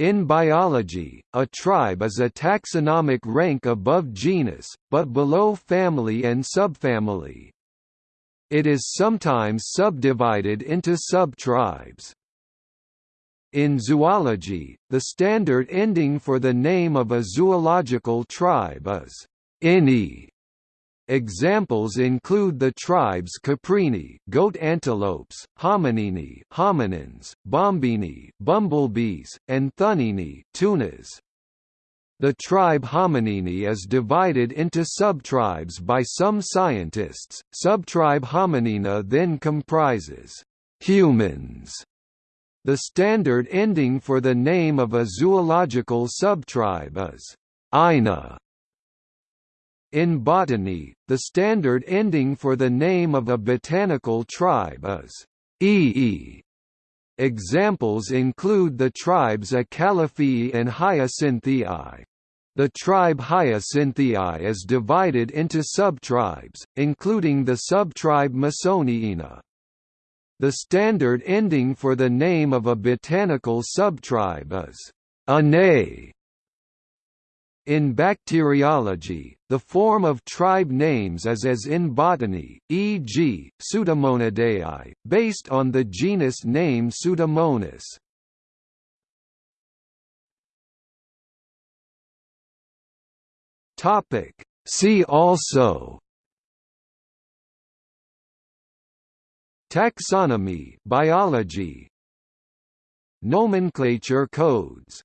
In biology, a tribe is a taxonomic rank above genus, but below family and subfamily. It is sometimes subdivided into subtribes. In zoology, the standard ending for the name of a zoological tribe is «ini», Examples include the tribes Caprini, goat antelopes, Hominini, hominins, Bombini, bumblebees, and Thunnini, tunas. The tribe Hominini is divided into subtribes by some scientists. Subtribe Hominina then comprises humans. The standard ending for the name of a zoological subtribe is ina. In botany, the standard ending for the name of a botanical tribe is ee. Examples include the tribes Acalypheae and Hyacintheae. The tribe Hyacintheae is divided into subtribes, including the subtribe Masoniina. The standard ending for the name of a botanical subtribe is ane. In bacteriology, the form of tribe names is as in botany, e.g., Pseudomonadeae, based on the genus name Pseudomonas. See also Taxonomy biology Nomenclature codes